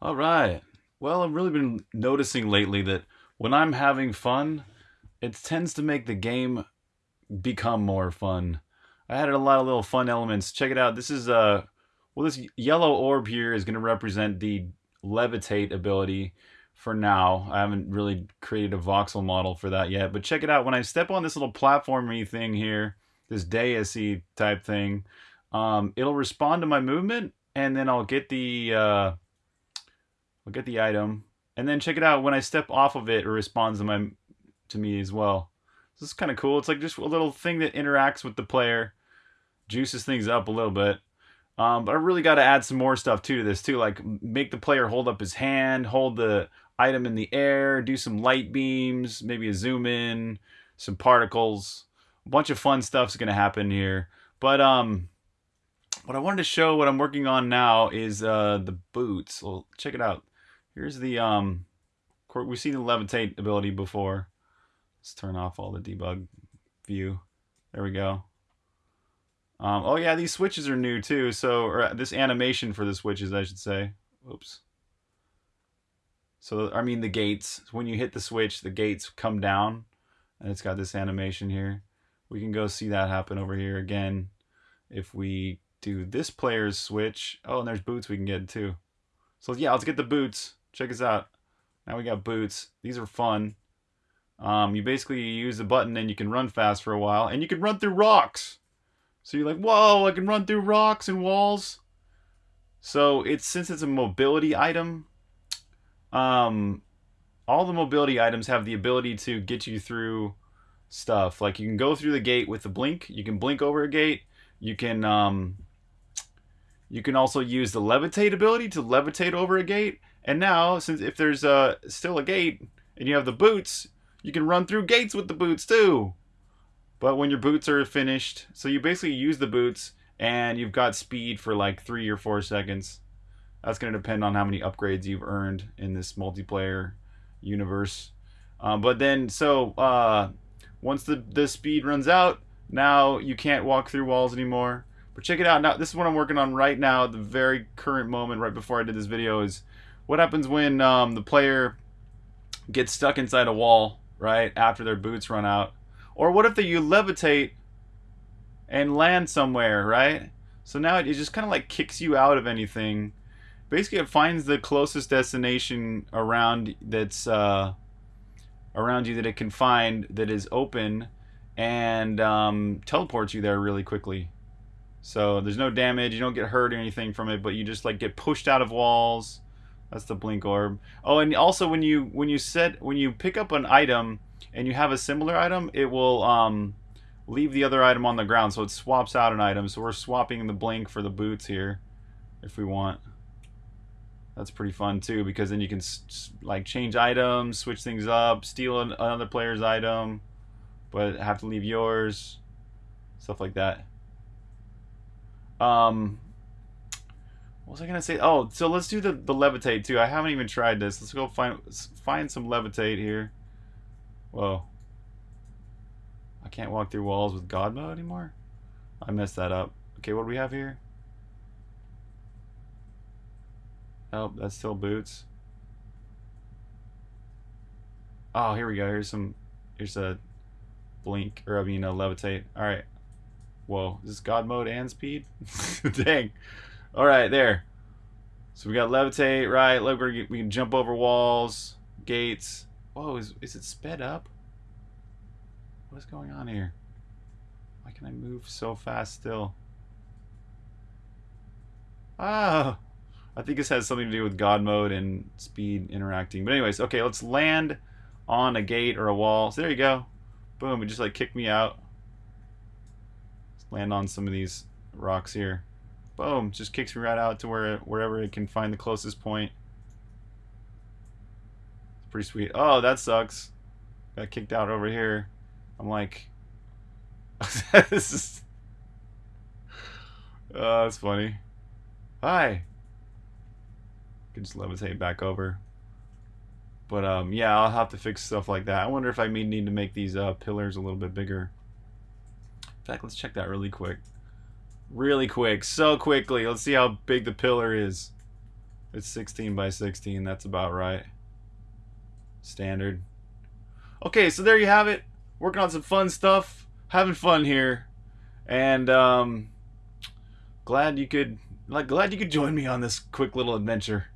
All right. Well, I've really been noticing lately that when I'm having fun, it tends to make the game become more fun. I added a lot of little fun elements. Check it out. This is uh well this yellow orb here is going to represent the levitate ability for now. I haven't really created a voxel model for that yet, but check it out. When I step on this little platformy thing here, this deity type thing, um, it'll respond to my movement and then I'll get the uh, I'll get the item, and then check it out. When I step off of it, it responds to my to me as well. This is kind of cool. It's like just a little thing that interacts with the player, juices things up a little bit. Um, but I really got to add some more stuff too to this too, like make the player hold up his hand, hold the item in the air, do some light beams, maybe a zoom in, some particles. A bunch of fun stuff's gonna happen here. But um, what I wanted to show, what I'm working on now, is uh, the boots. Well, check it out. Here's the, um, we've seen the levitate ability before. Let's turn off all the debug view. There we go. Um, oh yeah, these switches are new too. So, or uh, this animation for the switches, I should say. Oops. So, I mean the gates. When you hit the switch, the gates come down. And it's got this animation here. We can go see that happen over here again. If we do this player's switch. Oh, and there's boots we can get too. So yeah, let's get the boots. Check us out. Now we got boots. These are fun. Um, you basically use the button and you can run fast for a while. And you can run through rocks. So you're like, whoa, I can run through rocks and walls. So it's since it's a mobility item, um, all the mobility items have the ability to get you through stuff. Like you can go through the gate with the blink. You can blink over a gate. You can um, you can also use the levitate ability to levitate over a gate. And now, since if there's uh, still a gate and you have the boots, you can run through gates with the boots too. But when your boots are finished, so you basically use the boots and you've got speed for like three or four seconds. That's going to depend on how many upgrades you've earned in this multiplayer universe. Um, but then, so uh, once the, the speed runs out, now you can't walk through walls anymore. But check it out. Now, this is what I'm working on right now, the very current moment, right before I did this video, is what happens when um, the player gets stuck inside a wall, right, after their boots run out. Or what if they, you levitate and land somewhere, right? So now it just kind of like kicks you out of anything. Basically, it finds the closest destination around that's uh, around you that it can find that is open and um, teleports you there really quickly. So there's no damage, you don't get hurt or anything from it, but you just like get pushed out of walls. That's the blink orb. Oh, and also when you when you set when you pick up an item and you have a similar item, it will um, leave the other item on the ground, so it swaps out an item. So we're swapping the blink for the boots here, if we want. That's pretty fun too, because then you can like change items, switch things up, steal another player's item, but have to leave yours, stuff like that. Um, what was I gonna say? Oh, so let's do the the levitate too. I haven't even tried this. Let's go find find some levitate here. Whoa. I can't walk through walls with God mode anymore. I messed that up. Okay, what do we have here? Oh, that's still boots. Oh, here we go. Here's some. Here's a blink, or I mean, a levitate. All right. Whoa, is this God mode and speed? Dang. All right, there. So we got levitate, right? Look, we can jump over walls, gates. Whoa, is, is it sped up? What is going on here? Why can I move so fast still? Ah, I think this has something to do with God mode and speed interacting. But anyways, okay, let's land on a gate or a wall. So there you go. Boom, it just like kicked me out land on some of these rocks here. Boom, just kicks me right out to where wherever it can find the closest point. It's pretty sweet. Oh, that sucks. Got kicked out over here. I'm like, this is. Oh, that's funny. Hi. Can just levitate back over. But um, yeah, I'll have to fix stuff like that. I wonder if I may need to make these uh, pillars a little bit bigger fact, let's check that really quick. Really quick, so quickly. Let's see how big the pillar is. It's 16 by 16. That's about right. Standard. Okay, so there you have it. Working on some fun stuff. Having fun here. And um glad you could like glad you could join me on this quick little adventure.